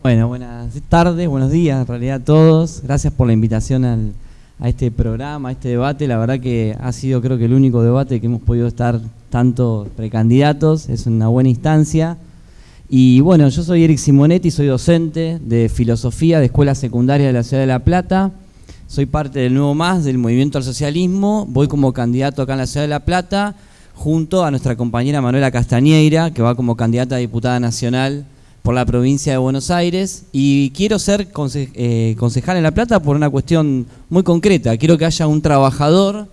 Bueno, buenas tardes, buenos días en realidad a todos. Gracias por la invitación al, a este programa, a este debate. La verdad que ha sido creo que el único debate que hemos podido estar tanto precandidatos. Es una buena instancia. Y bueno, yo soy Eric Simonetti, soy docente de filosofía de escuela secundaria de la ciudad de La Plata. Soy parte del Nuevo Más, del Movimiento al Socialismo. Voy como candidato acá en la ciudad de La Plata, junto a nuestra compañera Manuela Castañeira, que va como candidata a diputada nacional por la provincia de Buenos Aires y quiero ser eh, concejal en La Plata por una cuestión muy concreta. Quiero que haya un trabajador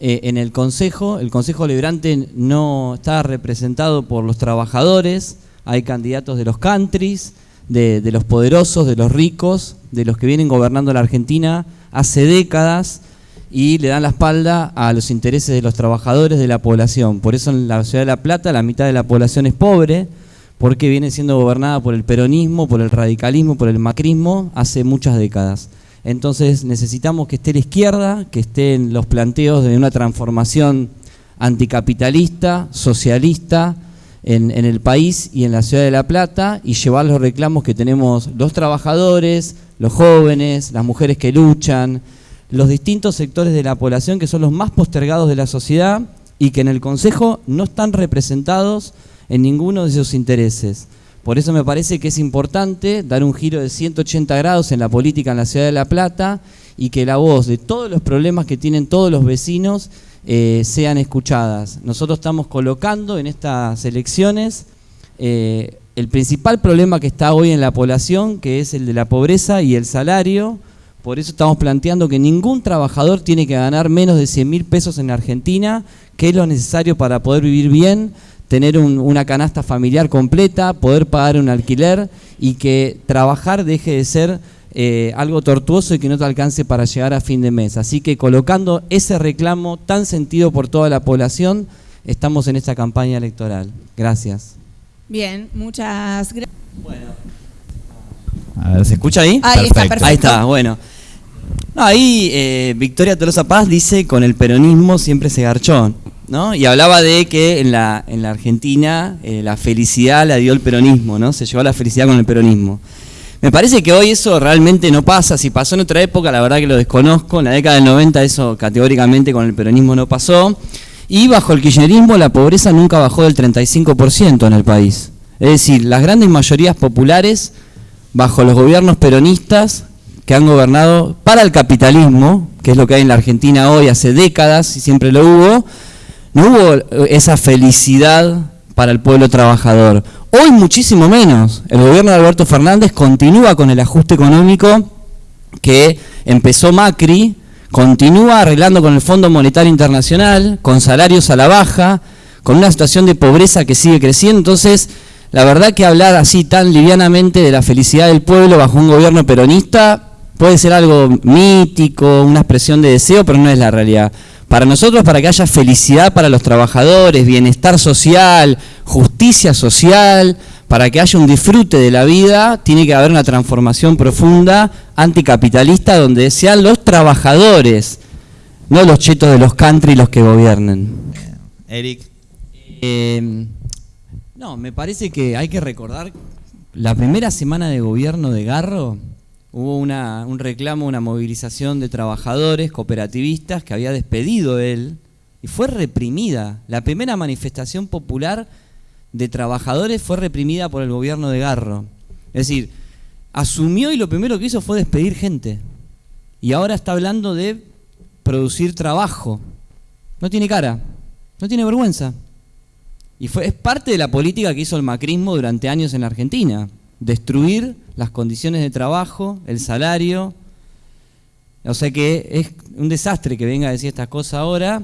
eh, en el Consejo. El Consejo Liberante no está representado por los trabajadores, hay candidatos de los countries, de, de los poderosos, de los ricos, de los que vienen gobernando la Argentina hace décadas y le dan la espalda a los intereses de los trabajadores de la población. Por eso en la ciudad de La Plata la mitad de la población es pobre, porque viene siendo gobernada por el peronismo, por el radicalismo, por el macrismo hace muchas décadas. Entonces necesitamos que esté la izquierda, que estén los planteos de una transformación anticapitalista, socialista en, en, el país y en la ciudad de La Plata y llevar los reclamos que tenemos los trabajadores, los jóvenes, las mujeres que luchan, los distintos sectores de la población que son los más postergados de la sociedad y que en el Consejo no están representados en ninguno de esos intereses. Por eso me parece que es importante dar un giro de 180 grados en la política en la ciudad de La Plata y que la voz de todos los problemas que tienen todos los vecinos eh, sean escuchadas. Nosotros estamos colocando en estas elecciones eh, el principal problema que está hoy en la población, que es el de la pobreza y el salario. Por eso estamos planteando que ningún trabajador tiene que ganar menos de 100 mil pesos en Argentina, que es lo necesario para poder vivir bien, tener una canasta familiar completa, poder pagar un alquiler y que trabajar deje de ser eh, algo tortuoso y que no te alcance para llegar a fin de mes. Así que colocando ese reclamo tan sentido por toda la población, estamos en esta campaña electoral. Gracias. Bien, muchas gracias. Bueno. A ver, ¿se escucha ahí? Ahí está, perfecto. Ahí está, bueno. ahí eh, Victoria Tolosa Paz dice, con el peronismo siempre se garchó. ¿No? Y hablaba de que en la, en la Argentina eh, la felicidad la dio el peronismo, ¿no? Se llevó la felicidad con el peronismo. Me parece que hoy eso realmente no pasa. Si pasó en otra época, la verdad que lo desconozco. En la década del 90 eso categóricamente con el peronismo no pasó. Y bajo el kirchnerismo la pobreza nunca bajó del 35% en el país. Es decir, las grandes mayorías populares bajo los gobiernos peronistas que han gobernado para el capitalismo, que es lo que hay en la Argentina hoy hace décadas y siempre lo hubo, no hubo eh, esa felicidad para el pueblo trabajador. Hoy muchísimo menos. El gobierno de Alberto Fernández continúa con el ajuste económico que empezó Macri, continúa arreglando con el Fondo Monetario Internacional, con salarios a la baja, con una situación de pobreza que sigue creciendo. Entonces, la verdad que hablar así tan livianamente de la felicidad del pueblo bajo un gobierno peronista puede ser algo mítico, una expresión de deseo, pero no es la realidad. Para nosotros, para que haya felicidad para los trabajadores, bienestar social, justicia social, para que haya un disfrute de la vida, tiene que haber una transformación profunda anticapitalista donde sean los trabajadores, no los chetos de los country los que gobiernen. Eric. Eh, no, me parece que hay que recordar la primera semana de gobierno de Garro, hubo una, un reclamo, una movilización de trabajadores cooperativistas que había despedido él y fue reprimida. La primera manifestación popular de trabajadores fue reprimida por el gobierno de Garro. Es decir, asumió y lo primero que hizo fue despedir gente. Y ahora está hablando de producir trabajo. No tiene cara, no tiene vergüenza. Y fue, es parte de la política que hizo el macrismo durante años en la Argentina destruir las condiciones de trabajo, el salario. O sea que es un desastre que venga a decir estas cosas ahora.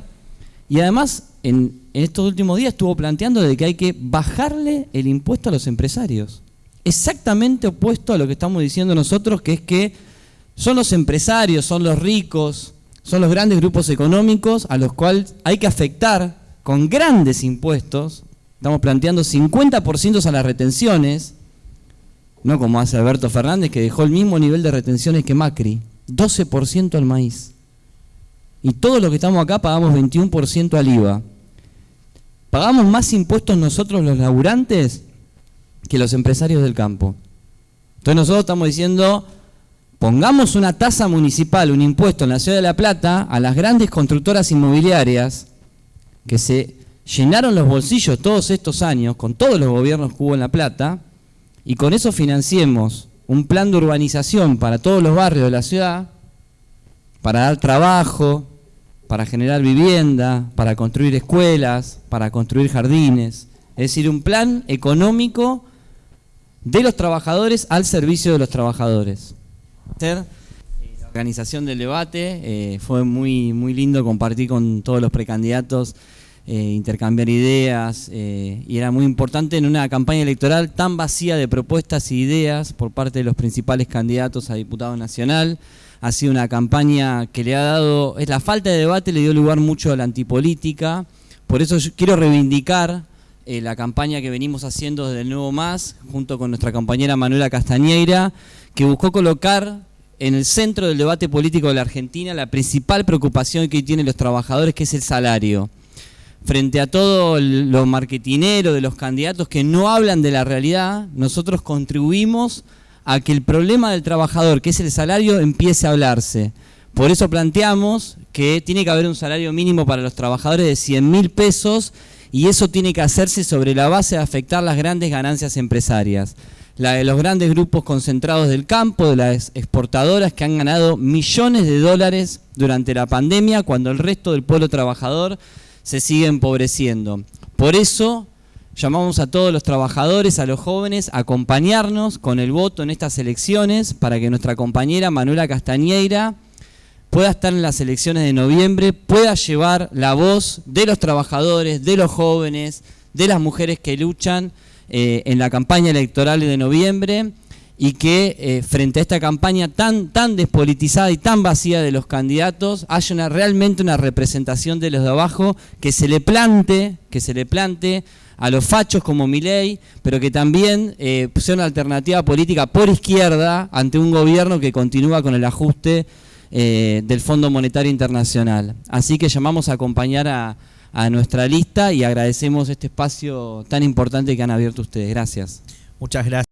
Y además, en, estos últimos días estuvo planteando de que hay que bajarle el impuesto a los empresarios. Exactamente opuesto a lo que estamos diciendo nosotros, que es que son los empresarios, son los ricos, son los grandes grupos económicos a los cuales hay que afectar con grandes impuestos. Estamos planteando 50% a las retenciones, no como hace Alberto Fernández, que dejó el mismo nivel de retenciones que Macri, 12% al maíz. Y todos los que estamos acá pagamos 21% al IVA. Pagamos más impuestos nosotros los laburantes que los empresarios del campo. Entonces nosotros estamos diciendo, pongamos una tasa municipal, un impuesto en la ciudad de La Plata a las grandes constructoras inmobiliarias que se llenaron los bolsillos todos estos años con todos los gobiernos que hubo en La Plata y con eso financiemos un plan de urbanización para todos los barrios de la ciudad, para dar trabajo, para generar vivienda, para construir escuelas, para construir jardines. Es decir, un plan económico de los trabajadores al servicio de los trabajadores. La organización del debate eh, fue muy, muy lindo compartir con todos los precandidatos eh, intercambiar ideas eh, y era muy importante en una campaña electoral tan vacía de propuestas e ideas por parte de los principales candidatos a diputado nacional. Ha sido una campaña que le ha dado, es la falta de debate le dio lugar mucho a la antipolítica, por eso yo quiero reivindicar eh, la campaña que venimos haciendo desde el Nuevo Más, junto con nuestra compañera Manuela Castañeira, que buscó colocar en el centro del debate político de la Argentina la principal preocupación que tienen los trabajadores, que es el salario frente a todo lo marketinero de los candidatos que no hablan de la realidad, nosotros contribuimos a que el problema del trabajador, que es el salario, empiece a hablarse. Por eso planteamos que tiene que haber un salario mínimo para los trabajadores de 100 mil pesos y eso tiene que hacerse sobre la base de afectar las grandes ganancias empresarias. La de los grandes grupos concentrados del campo, de las exportadoras que han ganado millones de dólares durante la pandemia, cuando el resto del pueblo trabajador se sigue empobreciendo. Por eso llamamos a todos los trabajadores, a los jóvenes, a acompañarnos con el voto en estas elecciones para que nuestra compañera Manuela Castañeira pueda estar en las elecciones de noviembre, pueda llevar la voz de los trabajadores, de los jóvenes, de las mujeres que luchan eh, en la campaña electoral de noviembre y que eh, frente a esta campaña tan, tan despolitizada y tan vacía de los candidatos haya una, realmente una representación de los de abajo que se le plante, que se le plante a los fachos como Milei, pero que también eh, sea una alternativa política por izquierda ante un gobierno que continúa con el ajuste eh, del Fondo Monetario Internacional. Así que llamamos a acompañar a, a nuestra lista y agradecemos este espacio tan importante que han abierto ustedes. Gracias. Muchas gracias.